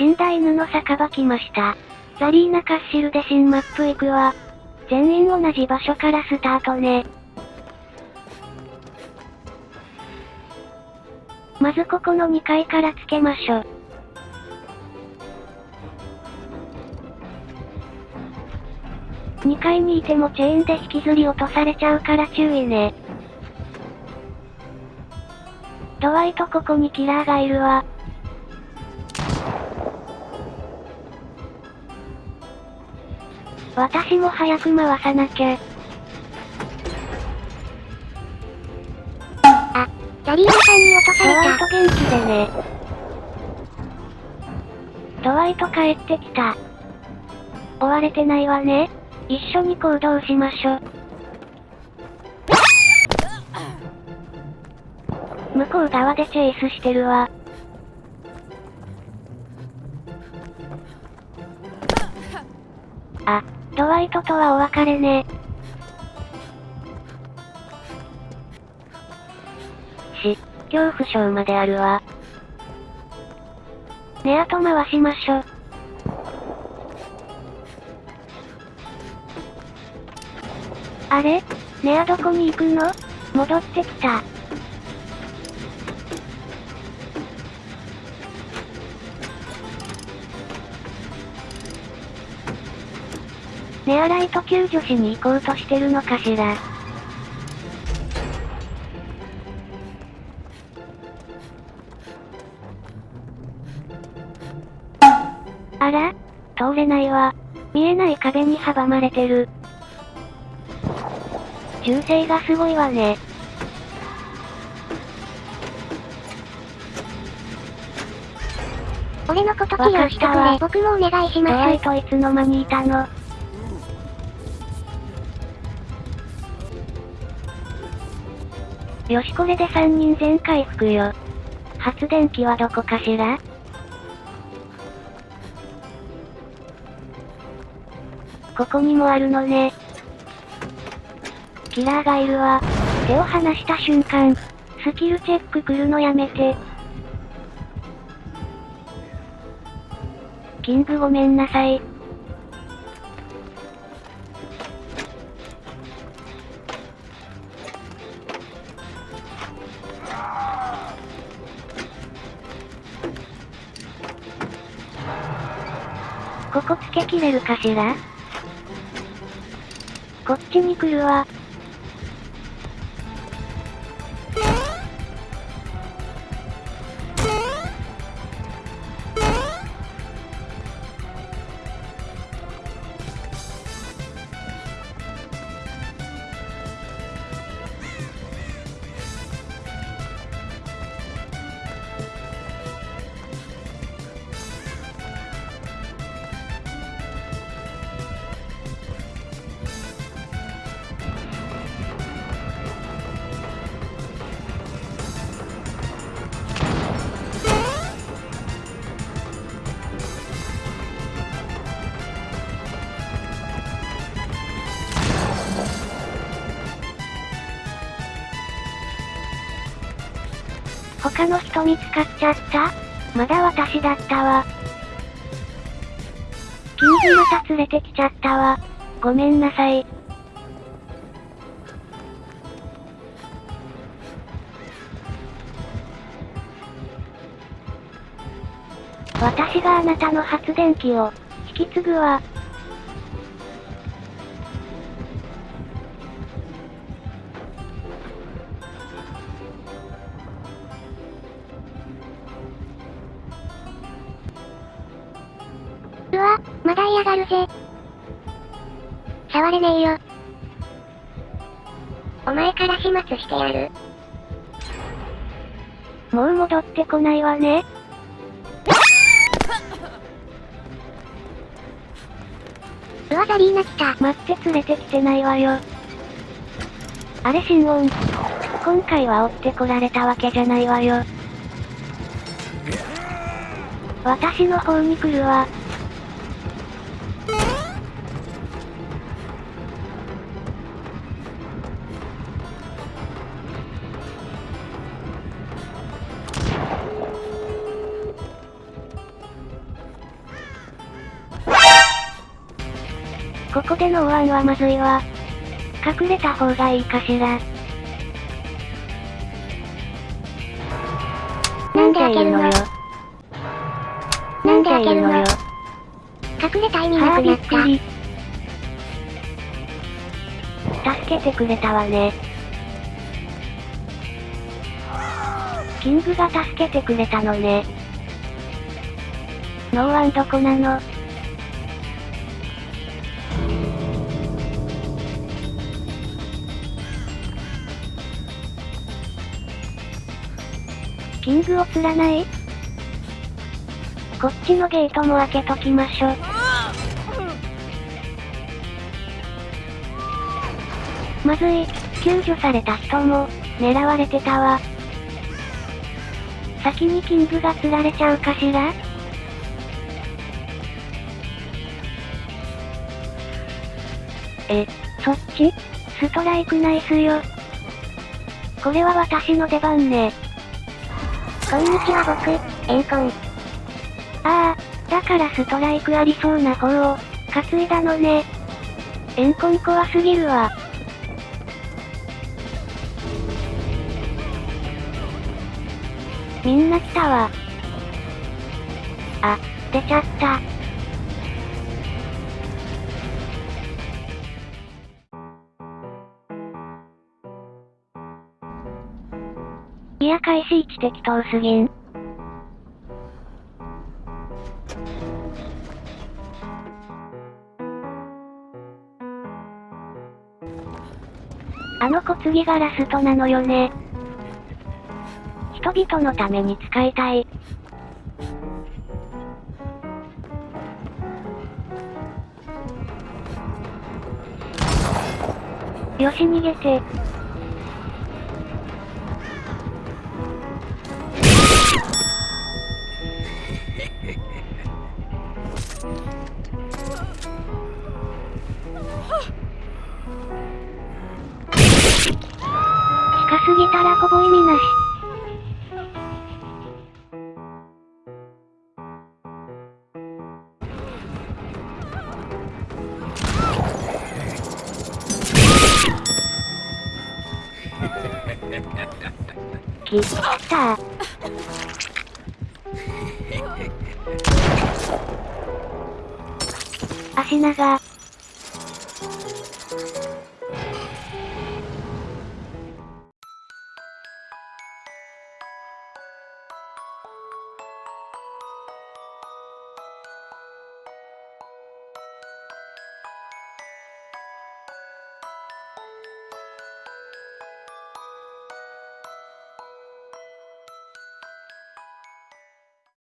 死んだ犬の酒場来ました。ザリーナカッシルで新マップ行くわ。全員同じ場所からスタートね。まずここの2階からつけましょ。2階にいてもチェーンで引きずり落とされちゃうから注意ね。ドワイトここにキラーがいるわ。私も早く回さなきゃ。あ、ザリーナさんに落とさドワイれた。ト元気でね。ドワイト帰ってきた。追われてないわね。一緒に行動しましょ。向こう側でチェイスしてるわ。あ、ドワイトとはお別れね。し、恐怖症まであるわ。ねあと回しましょ。あれ？ねあどこに行くの？戻ってきた。ねあライト救助しに行こうとしてるのかしら。あら通れないわ。見えない壁に阻まれてる。銃声がすごいわね。俺のこと起用してくれ。僕もお願いしドワイます。トいつの間にいたの？よしこれで3人全回復よ。発電機はどこかしら？ここにもあるのね。キラーがいるわ。手を離した瞬間、スキルチェック来るのやめて。キングごめんなさい。ここつけきれるかしらこっちに来るわ。他の人見つかっちゃった？まだ私だったわ。キングまた連れてきちゃったわ。ごめんなさい。私があなたの発電機を引き継ぐわ。まだ嫌がるぜ。触れねえよ。お前から始末してやる。もう戻ってこないわね。うわ、ザリーナ来た。待って連れてきてないわよ。あれ心音。今回は追ってこられたわけじゃないわよ。私の方に来るわ。ここでの大案はまずいわ。隠れた方がいいかしら。なんで開けるの？よ。なんで開けるの？よ。隠れた意味なはあ、くなった。びっくり。助けてくれたわね。キングが助けてくれたのね。ノーワンどこなの？キングを釣らないこっちのゲートも開けときましょ。まずい、救助された人も、狙われてたわ。先にキングが釣られちゃうかしら？え、そっち？ストライクナイスよ。これは私の出番ね。こんにちは僕、エンコン。ああ、だからストライクありそうな方を、担いだのね。エンコン怖すぎるわ。みんな来たわ。あ、出ちゃった。いや開始位置適当すぎん。あの子次がラストなのよね。人々のために使いたい。よし逃げて。き、た足長。